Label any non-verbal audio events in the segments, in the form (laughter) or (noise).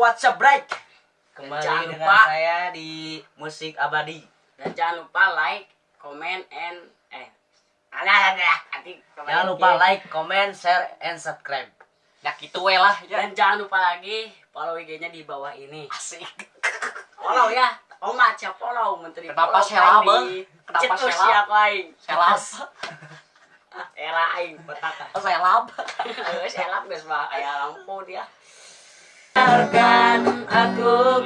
WhatsApp break. Kembali Jangan dengan lupa. saya di musik abadi. Dan jangan lupa like, comment, and eh. Ada ada Jangan lupa like, comment, share, and subscribe. Ya gitu we lah. Ya. Dan jangan lupa lagi follow IG-nya di bawah ini. Asik. Follow ya. Oh maca follow menteri. Kenapa sela, Bang? Kenapa sela? ku aing. Selap. (laughs) Era aing petaka. Saya lab. Geus elap geus mah aya lampu dia. Biarkan aku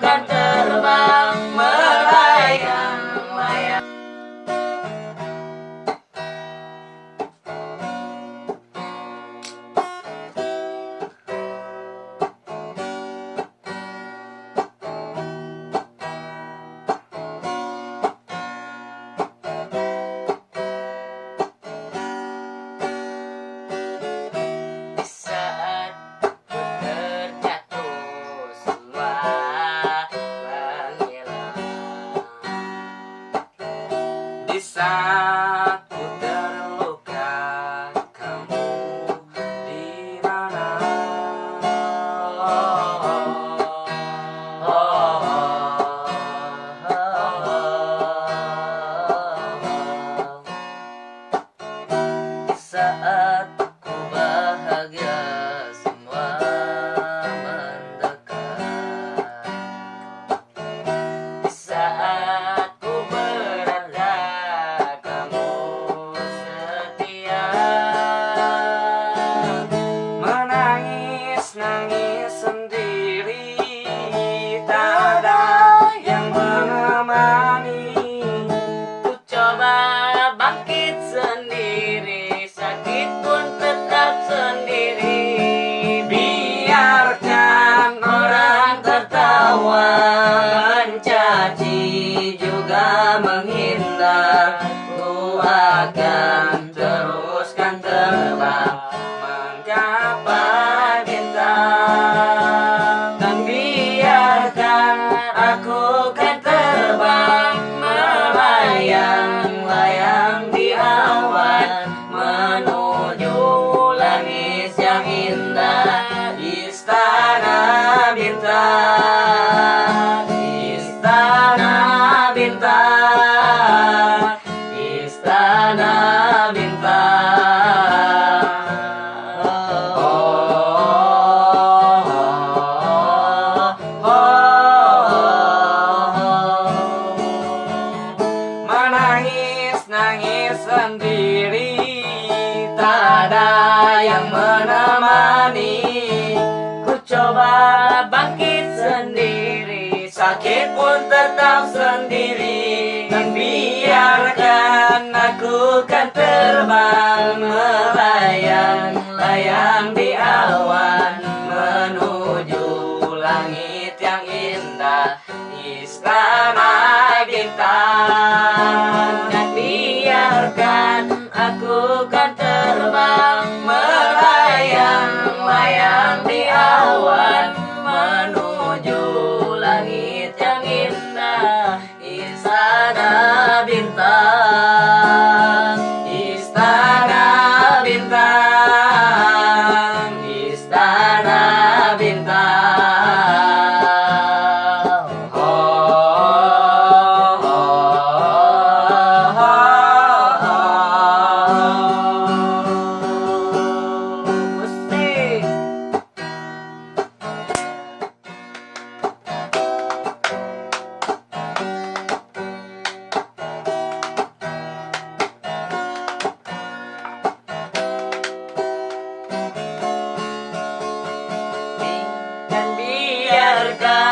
Di Ku yang menemani Ku coba bangkit sendiri Sakit pun tetap sendiri. Dan biarkan aku kan terbang Melayang-layang di awan Menuju langit yang indah Istana bintang biarkan